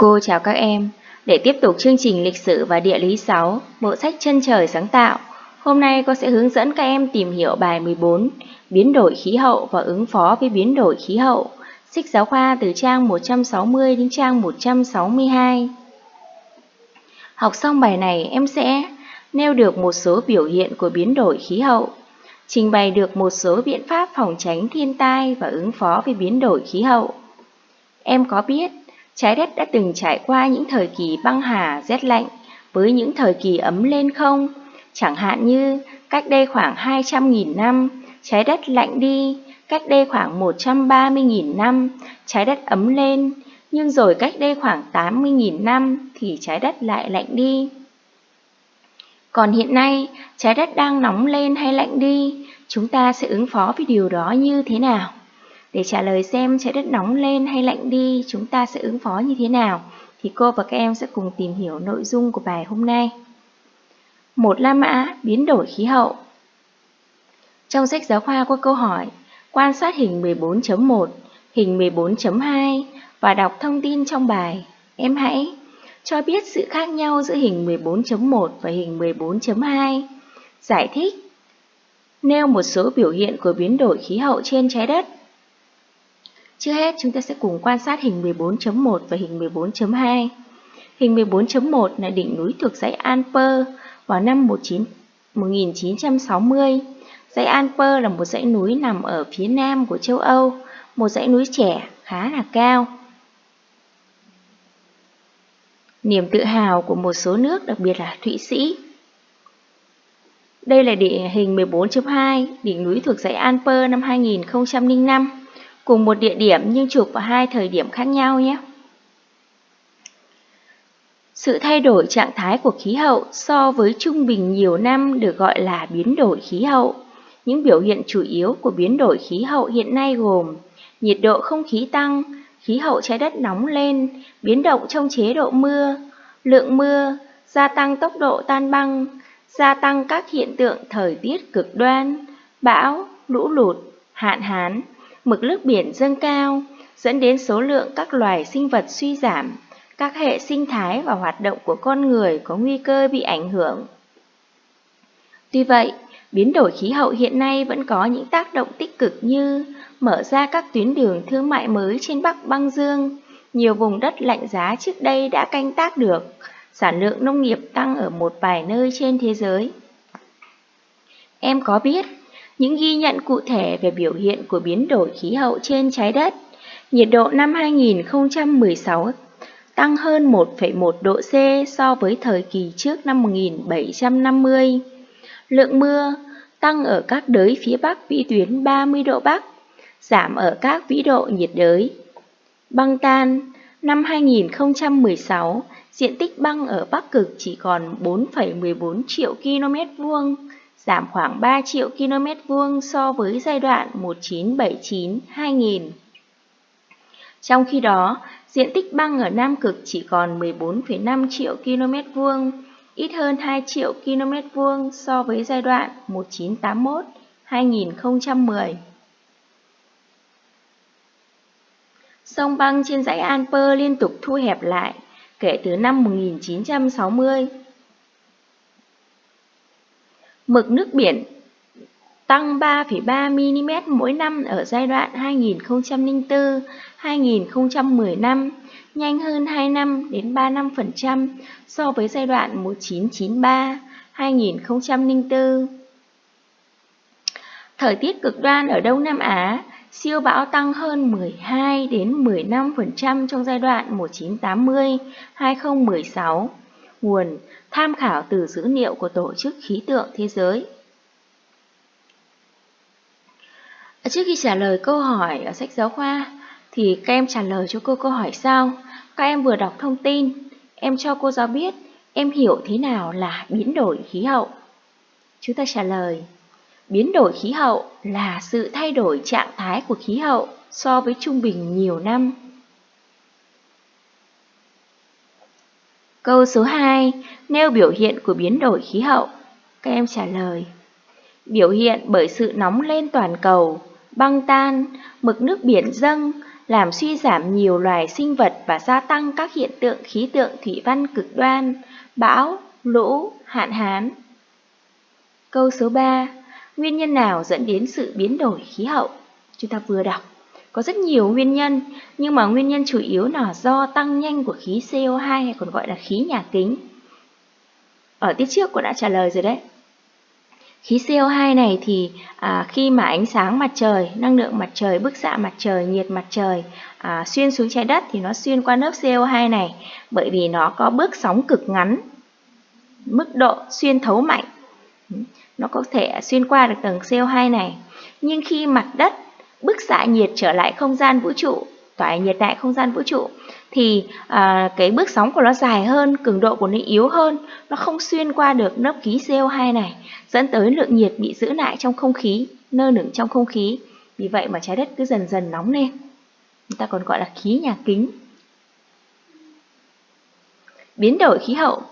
Cô chào các em. Để tiếp tục chương trình lịch sử và địa lý 6, bộ sách chân trời sáng tạo, hôm nay cô sẽ hướng dẫn các em tìm hiểu bài 14, biến đổi khí hậu và ứng phó với biến đổi khí hậu, sách giáo khoa từ trang 160 đến trang 162. Học xong bài này, em sẽ nêu được một số biểu hiện của biến đổi khí hậu, trình bày được một số biện pháp phòng tránh thiên tai và ứng phó với biến đổi khí hậu. Em có biết trái đất đã từng trải qua những thời kỳ băng hà rét lạnh với những thời kỳ ấm lên không? Chẳng hạn như cách đây khoảng 200.000 năm, trái đất lạnh đi, cách đây khoảng 130.000 năm, trái đất ấm lên, nhưng rồi cách đây khoảng 80.000 năm thì trái đất lại lạnh đi. Còn hiện nay, trái đất đang nóng lên hay lạnh đi, chúng ta sẽ ứng phó với điều đó như thế nào? Để trả lời xem trái đất nóng lên hay lạnh đi, chúng ta sẽ ứng phó như thế nào, thì cô và các em sẽ cùng tìm hiểu nội dung của bài hôm nay. Một La Mã biến đổi khí hậu Trong sách giáo khoa có câu hỏi, quan sát hình 14.1, hình 14.2 và đọc thông tin trong bài. Em hãy cho biết sự khác nhau giữa hình 14.1 và hình 14.2. Giải thích Nêu một số biểu hiện của biến đổi khí hậu trên trái đất Trước hết, chúng ta sẽ cùng quan sát hình 14.1 và hình 14.2. Hình 14.1 là đỉnh núi thuộc dãy Alper vào năm 19, 1960. Dãy Alper là một dãy núi nằm ở phía nam của châu Âu, một dãy núi trẻ khá là cao. Niềm tự hào của một số nước, đặc biệt là Thụy Sĩ. Đây là địa hình 14.2, đỉnh núi thuộc dãy Alper năm 2005 cùng một địa điểm nhưng chụp vào hai thời điểm khác nhau nhé. Sự thay đổi trạng thái của khí hậu so với trung bình nhiều năm được gọi là biến đổi khí hậu. Những biểu hiện chủ yếu của biến đổi khí hậu hiện nay gồm nhiệt độ không khí tăng, khí hậu trái đất nóng lên, biến động trong chế độ mưa, lượng mưa, gia tăng tốc độ tan băng, gia tăng các hiện tượng thời tiết cực đoan, bão, lũ lụt, hạn hán, mực nước biển dâng cao, dẫn đến số lượng các loài sinh vật suy giảm, các hệ sinh thái và hoạt động của con người có nguy cơ bị ảnh hưởng. Tuy vậy, biến đổi khí hậu hiện nay vẫn có những tác động tích cực như mở ra các tuyến đường thương mại mới trên Bắc băng dương, nhiều vùng đất lạnh giá trước đây đã canh tác được, sản lượng nông nghiệp tăng ở một vài nơi trên thế giới. Em có biết những ghi nhận cụ thể về biểu hiện của biến đổi khí hậu trên trái đất. Nhiệt độ năm 2016 tăng hơn 1,1 độ C so với thời kỳ trước năm 1750. Lượng mưa tăng ở các đới phía Bắc vĩ tuyến 30 độ Bắc, giảm ở các vĩ độ nhiệt đới. Băng tan Năm 2016, diện tích băng ở Bắc Cực chỉ còn 4,14 triệu km vuông, giảm khoảng 3 triệu km vuông so với giai đoạn 1979-2000. Trong khi đó, diện tích băng ở Nam Cực chỉ còn 14,5 triệu km vuông, ít hơn 2 triệu km vuông so với giai đoạn 1981-2010. Sông băng trên dãy Alper liên tục thu hẹp lại kể từ năm 1960 Mực nước biển tăng 3,3 mm mỗi năm ở giai đoạn 2004-2015, nhanh hơn 2 năm đến 35% so với giai đoạn 1993-2004. Thời tiết cực đoan ở Đông Nam Á, siêu bão tăng hơn 12 đến 15% trong giai đoạn 1980-2016. Nguồn tham khảo từ dữ liệu của Tổ chức Khí tượng Thế giới. Trước khi trả lời câu hỏi ở sách giáo khoa, thì các em trả lời cho cô câu hỏi sau. Các em vừa đọc thông tin, em cho cô giáo biết em hiểu thế nào là biến đổi khí hậu. Chúng ta trả lời, biến đổi khí hậu là sự thay đổi trạng thái của khí hậu so với trung bình nhiều năm. Câu số 2, nêu biểu hiện của biến đổi khí hậu. Các em trả lời. Biểu hiện bởi sự nóng lên toàn cầu, băng tan, mực nước biển dâng, làm suy giảm nhiều loài sinh vật và gia tăng các hiện tượng khí tượng thủy văn cực đoan, bão, lũ, hạn hán. Câu số 3. Nguyên nhân nào dẫn đến sự biến đổi khí hậu? Chúng ta vừa đọc. Có rất nhiều nguyên nhân, nhưng mà nguyên nhân chủ yếu là do tăng nhanh của khí CO2 hay còn gọi là khí nhà kính. Ở tiết trước cô đã trả lời rồi đấy. Khí CO2 này thì à, khi mà ánh sáng mặt trời, năng lượng mặt trời, bức xạ mặt trời, nhiệt mặt trời à, xuyên xuống trái đất thì nó xuyên qua lớp CO2 này bởi vì nó có bước sóng cực ngắn, mức độ xuyên thấu mạnh. Nó có thể xuyên qua được tầng CO2 này. Nhưng khi mặt đất bức xạ nhiệt trở lại không gian vũ trụ, tỏa nhiệt tại không gian vũ trụ thì à, cái bước sóng của nó dài hơn, cường độ của nó yếu hơn, nó không xuyên qua được lớp khí CO2 này, dẫn tới lượng nhiệt bị giữ lại trong không khí, nơ nửng trong không khí. Vì vậy mà trái đất cứ dần dần nóng lên. Người ta còn gọi là khí nhà kính. Biến đổi khí hậu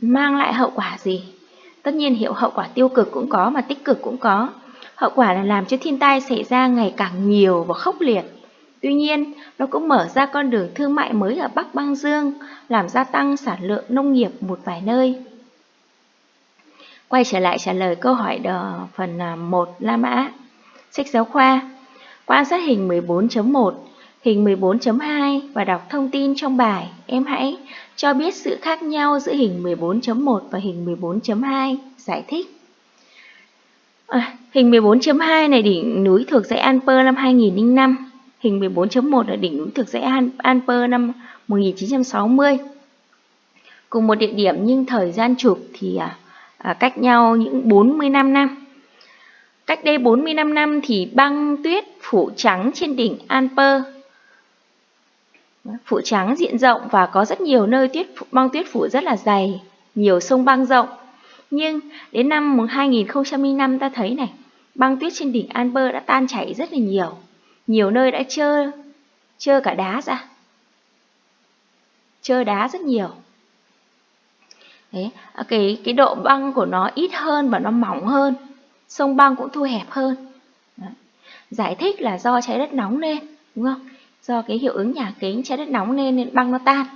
mang lại hậu quả gì? Tất nhiên hiệu hậu quả tiêu cực cũng có mà tích cực cũng có. Hậu quả là làm cho thiên tai xảy ra ngày càng nhiều và khốc liệt. Tuy nhiên, nó cũng mở ra con đường thương mại mới ở Bắc Băng Dương, làm gia tăng sản lượng nông nghiệp một vài nơi. Quay trở lại trả lời câu hỏi đờ phần à, 1 La Mã. Sách giáo khoa. Quan sát hình 14.1, hình 14.2 và đọc thông tin trong bài. Em hãy cho biết sự khác nhau giữa hình 14.1 và hình 14.2. Giải thích. À, hình 14.2 này đỉnh núi thuộc dãy Alper năm 2005. Hình 14.1 là đỉnh núi thuộc dãy Alper năm 1960. Cùng một địa điểm nhưng thời gian chụp thì à, à, cách nhau những 45 năm. Cách đây 45 năm thì băng tuyết phủ trắng trên đỉnh Alper. Phủ trắng diện rộng và có rất nhiều nơi tuyết băng tuyết phủ rất là dày, nhiều sông băng rộng. Nhưng đến năm 2005 ta thấy này, băng tuyết trên đỉnh Alper đã tan chảy rất là nhiều. Nhiều nơi đã trơ, trơ cả đá ra. Trơ đá rất nhiều. Đấy, à, cái, cái độ băng của nó ít hơn và nó mỏng hơn. Sông băng cũng thu hẹp hơn. Đấy. Giải thích là do trái đất nóng lên, đúng không? Do cái hiệu ứng nhà kính trái đất nóng lên nên băng nó tan.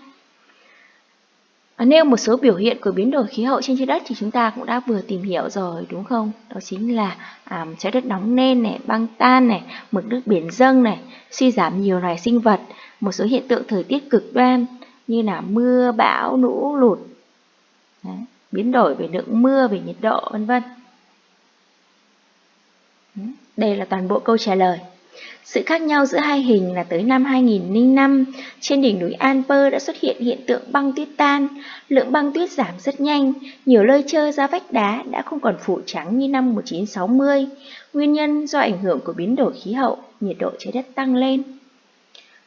Ờ, Nêu một số biểu hiện của biến đổi khí hậu trên trái đất thì chúng ta cũng đã vừa tìm hiểu rồi đúng không? Đó chính là à, trái đất nóng lên này, băng tan này, mực nước biển dâng này, suy giảm nhiều loài sinh vật, một số hiện tượng thời tiết cực đoan như là mưa, bão, lũ, lụt, Đấy, biến đổi về lượng mưa, về nhiệt độ, vân vân. Đây là toàn bộ câu trả lời. Sự khác nhau giữa hai hình là tới năm 2005, trên đỉnh núi Alper đã xuất hiện hiện tượng băng tuyết tan, lượng băng tuyết giảm rất nhanh, nhiều lơi trơ ra vách đá đã không còn phủ trắng như năm 1960, nguyên nhân do ảnh hưởng của biến đổi khí hậu, nhiệt độ trái đất tăng lên.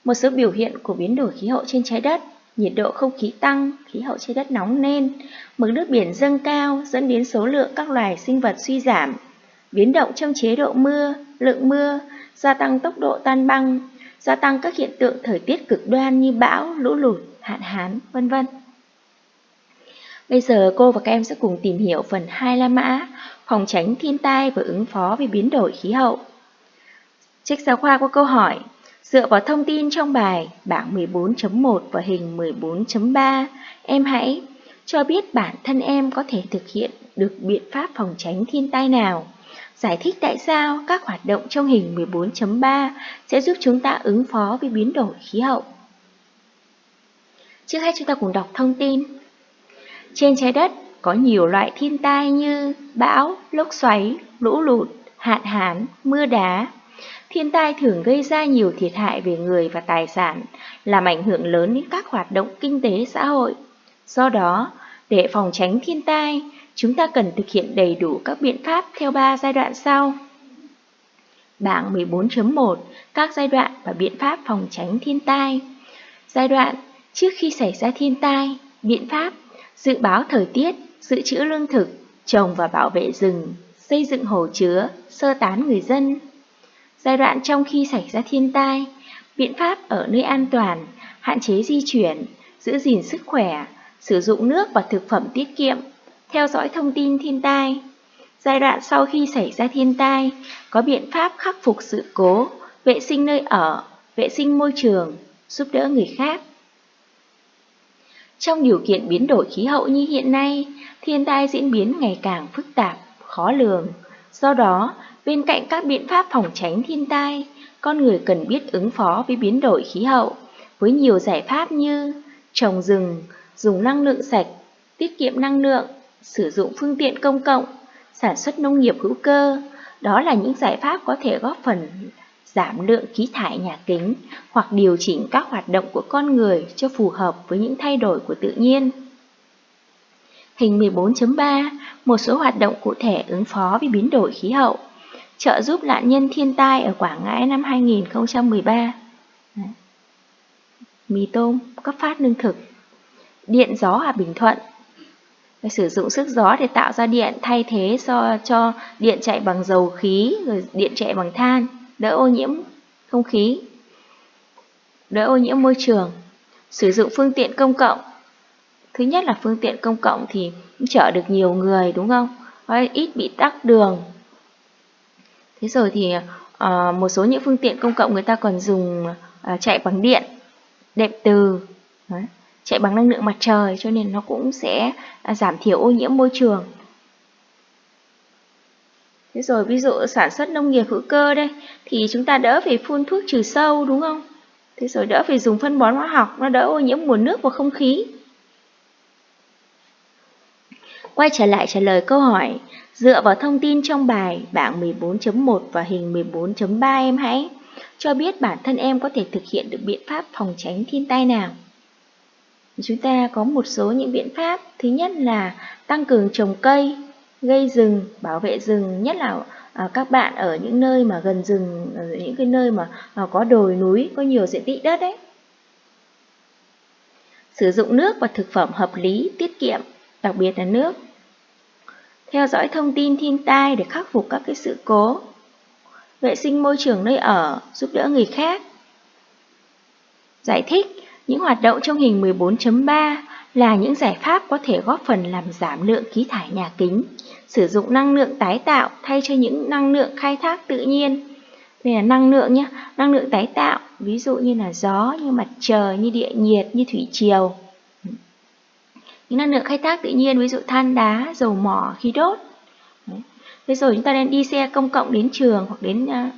Một số biểu hiện của biến đổi khí hậu trên trái đất nhiệt độ không khí tăng, khí hậu trái đất nóng lên, mực nước biển dâng cao dẫn đến số lượng các loài sinh vật suy giảm, biến động trong chế độ mưa, lượng mưa, gia tăng tốc độ tan băng, gia tăng các hiện tượng thời tiết cực đoan như bão, lũ lụt, hạn hán, vân vân. Bây giờ cô và các em sẽ cùng tìm hiểu phần 2 La Mã, phòng tránh thiên tai và ứng phó với biến đổi khí hậu. Trích giáo khoa có câu hỏi, Dựa vào thông tin trong bài bảng 14.1 và hình 14.3, em hãy cho biết bản thân em có thể thực hiện được biện pháp phòng tránh thiên tai nào. Giải thích tại sao các hoạt động trong hình 14.3 sẽ giúp chúng ta ứng phó với biến đổi khí hậu. Trước hết chúng ta cùng đọc thông tin. Trên trái đất có nhiều loại thiên tai như bão, lốc xoáy, lũ lụt, hạn hán, mưa đá, Thiên tai thường gây ra nhiều thiệt hại về người và tài sản, làm ảnh hưởng lớn đến các hoạt động kinh tế xã hội. Do đó, để phòng tránh thiên tai, chúng ta cần thực hiện đầy đủ các biện pháp theo 3 giai đoạn sau. Bảng 14.1 Các giai đoạn và biện pháp phòng tránh thiên tai. Giai đoạn trước khi xảy ra thiên tai, biện pháp dự báo thời tiết, dự trữ lương thực, trồng và bảo vệ rừng, xây dựng hồ chứa, sơ tán người dân, Giai đoạn trong khi xảy ra thiên tai, biện pháp ở nơi an toàn, hạn chế di chuyển, giữ gìn sức khỏe, sử dụng nước và thực phẩm tiết kiệm, theo dõi thông tin thiên tai. Giai đoạn sau khi xảy ra thiên tai, có biện pháp khắc phục sự cố, vệ sinh nơi ở, vệ sinh môi trường, giúp đỡ người khác. Trong điều kiện biến đổi khí hậu như hiện nay, thiên tai diễn biến ngày càng phức tạp, khó lường. Do đó, bên cạnh các biện pháp phòng tránh thiên tai, con người cần biết ứng phó với biến đổi khí hậu với nhiều giải pháp như trồng rừng, dùng năng lượng sạch, tiết kiệm năng lượng, sử dụng phương tiện công cộng, sản xuất nông nghiệp hữu cơ. Đó là những giải pháp có thể góp phần giảm lượng khí thải nhà kính hoặc điều chỉnh các hoạt động của con người cho phù hợp với những thay đổi của tự nhiên. Hình 14.3 Một số hoạt động cụ thể ứng phó với biến đổi khí hậu trợ giúp nạn nhân thiên tai ở Quảng Ngãi năm 2013 Mì tôm, cấp phát lương thực Điện gió ở Bình Thuận sử dụng sức gió để tạo ra điện thay thế cho, cho điện chạy bằng dầu khí rồi điện chạy bằng than đỡ ô nhiễm không khí, đỡ ô nhiễm môi trường. Sử dụng phương tiện công cộng. Thứ nhất là phương tiện công cộng thì chở được nhiều người đúng không? Ít bị tắc đường. Thế rồi thì uh, một số những phương tiện công cộng người ta còn dùng uh, chạy bằng điện, đệm từ, Đấy chạy bằng năng lượng mặt trời cho nên nó cũng sẽ à, giảm thiểu ô nhiễm môi trường. Thế rồi ví dụ sản xuất nông nghiệp hữu cơ đây thì chúng ta đỡ phải phun thuốc trừ sâu đúng không? Thế rồi đỡ phải dùng phân bón hóa học, nó đỡ ô nhiễm nguồn nước và không khí. Quay trở lại trả lời câu hỏi, dựa vào thông tin trong bài bảng 14.1 và hình 14.3 em hãy cho biết bản thân em có thể thực hiện được biện pháp phòng tránh thiên tai nào. Chúng ta có một số những biện pháp, thứ nhất là tăng cường trồng cây, gây rừng, bảo vệ rừng, nhất là à, các bạn ở những nơi mà gần rừng, ở những cái nơi mà à, có đồi núi, có nhiều diện tích đất đấy Sử dụng nước và thực phẩm hợp lý, tiết kiệm, đặc biệt là nước. Theo dõi thông tin thiên tai để khắc phục các cái sự cố. Vệ sinh môi trường nơi ở, giúp đỡ người khác. Giải thích những hoạt động trong hình 14.3 là những giải pháp có thể góp phần làm giảm lượng khí thải nhà kính, sử dụng năng lượng tái tạo thay cho những năng lượng khai thác tự nhiên. Đây là năng lượng nhé, năng lượng tái tạo, ví dụ như là gió, như mặt trời, như địa nhiệt, như thủy triều. Những năng lượng khai thác tự nhiên, ví dụ than đá, dầu mỏ, khí đốt. Thế rồi chúng ta nên đi xe công cộng đến trường hoặc đến à,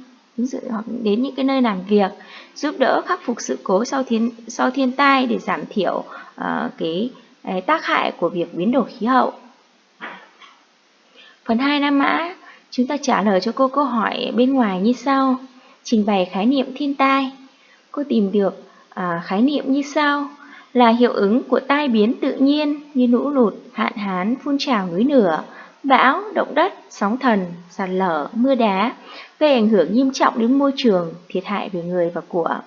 hoặc đến những cái nơi làm việc giúp đỡ khắc phục sự cố sau thiên sau thiên tai để giảm thiểu uh, cái, cái tác hại của việc biến đổi khí hậu. Phần 2 Nam Mã, chúng ta trả lời cho cô câu hỏi bên ngoài như sau. Trình bày khái niệm thiên tai. Cô tìm được à, khái niệm như sau là hiệu ứng của tai biến tự nhiên như lũ lụt, hạn hán, phun trào núi lửa, bão, động đất, sóng thần, sạt lở, mưa đá, gây ảnh hưởng nghiêm trọng đến môi trường, thiệt hại về người và của.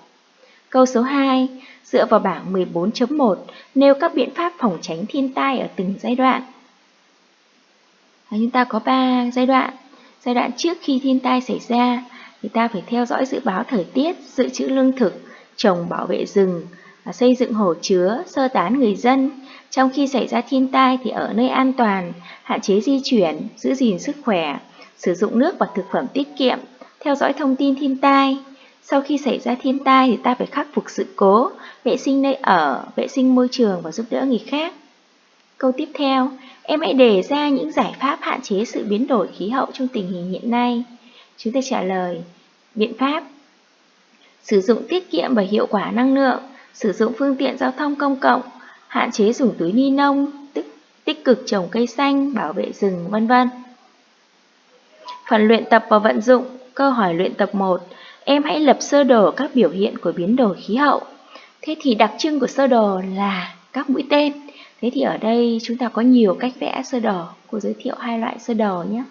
Câu số 2, dựa vào bảng 14.1, nêu các biện pháp phòng tránh thiên tai ở từng giai đoạn. Chúng ta có 3 giai đoạn. Giai đoạn trước khi thiên tai xảy ra, thì ta phải theo dõi dự báo thời tiết, dự trữ lương thực, trồng bảo vệ rừng, xây dựng hồ chứa, sơ tán người dân. Trong khi xảy ra thiên tai thì ở nơi an toàn, hạn chế di chuyển, giữ gìn sức khỏe, sử dụng nước và thực phẩm tiết kiệm, theo dõi thông tin thiên tai. Sau khi xảy ra thiên tai thì ta phải khắc phục sự cố, vệ sinh nơi ở, vệ sinh môi trường và giúp đỡ người khác. Câu tiếp theo, em hãy đề ra những giải pháp hạn chế sự biến đổi khí hậu trong tình hình hiện nay. Chúng ta trả lời, biện pháp Sử dụng tiết kiệm và hiệu quả năng lượng, sử dụng phương tiện giao thông công cộng, hạn chế dùng túi ni lông, tích, tích cực trồng cây xanh, bảo vệ rừng, vân vân. Phần luyện tập và vận dụng, câu hỏi luyện tập 1, em hãy lập sơ đồ các biểu hiện của biến đổi khí hậu. Thế thì đặc trưng của sơ đồ là các mũi tên. Thế thì ở đây chúng ta có nhiều cách vẽ sơ đồ. Cô giới thiệu hai loại sơ đồ nhé.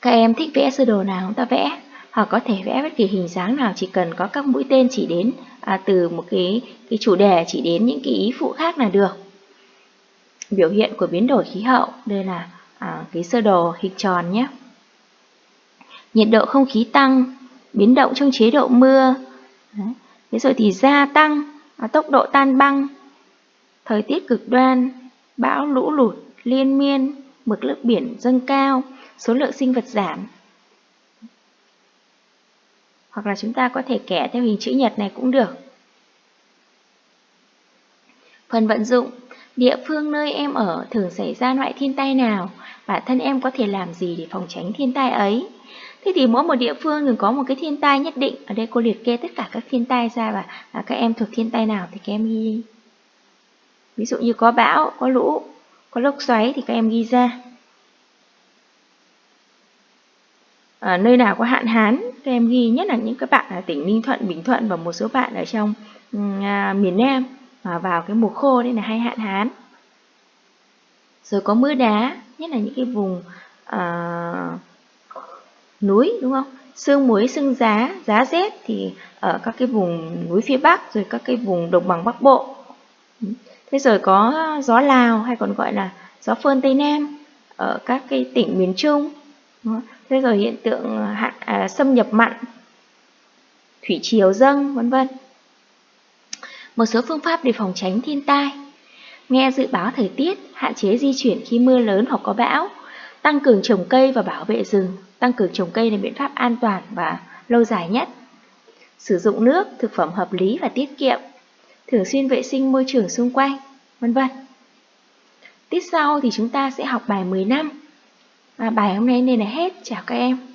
Các em thích vẽ sơ đồ nào chúng ta vẽ họ có thể vẽ bất kỳ hình dáng nào chỉ cần có các mũi tên chỉ đến à, từ một cái, cái chủ đề chỉ đến những cái ý phụ khác là được. Biểu hiện của biến đổi khí hậu. Đây là à, cái sơ đồ hình tròn nhé. Nhiệt độ không khí tăng, biến động trong chế độ mưa. Đấy. Thế rồi thì gia tăng à, tốc độ tan băng, thời tiết cực đoan, bão lũ lụt, liên miên, mực nước biển dâng cao, số lượng sinh vật giảm hoặc là chúng ta có thể kẻ theo hình chữ nhật này cũng được. Phần vận dụng, địa phương nơi em ở thường xảy ra loại thiên tai nào, bản thân em có thể làm gì để phòng tránh thiên tai ấy. Thế thì mỗi một địa phương thường có một cái thiên tai nhất định, ở đây cô liệt kê tất cả các thiên tai ra và à, các em thuộc thiên tai nào thì các em ghi. Ví dụ như có bão, có lũ, có lốc xoáy thì các em ghi ra. À, nơi nào có hạn hán, các em ghi nhất là những các bạn ở tỉnh Ninh Thuận, Bình Thuận và một số bạn ở trong à, miền Nam mà vào cái mùa khô nên là hay hạn hán. Rồi có mưa đá, nhất là những cái vùng à, núi đúng không? Sương muối, sương giá, giá rét thì ở các cái vùng núi phía Bắc rồi các cái vùng đồng bằng Bắc Bộ. Thế rồi có gió Lào hay còn gọi là gió phơn Tây Nam ở các cái tỉnh miền Trung. Thế rồi hiện tượng ờ, hạn à, xâm nhập mặn, thủy triều dâng vân vân. Một số phương pháp để phòng tránh thiên tai. Nghe dự báo thời tiết, hạn chế di chuyển khi mưa lớn hoặc có bão, tăng cường trồng cây và bảo vệ rừng. Tăng cường trồng cây là biện pháp an toàn và lâu dài nhất. Sử dụng nước, thực phẩm hợp lý và tiết kiệm. Thường xuyên vệ sinh môi trường xung quanh, vân vân. Tiết sau thì chúng ta sẽ học bài 10 à, Và bài hôm nay nên là hết. Chào các em.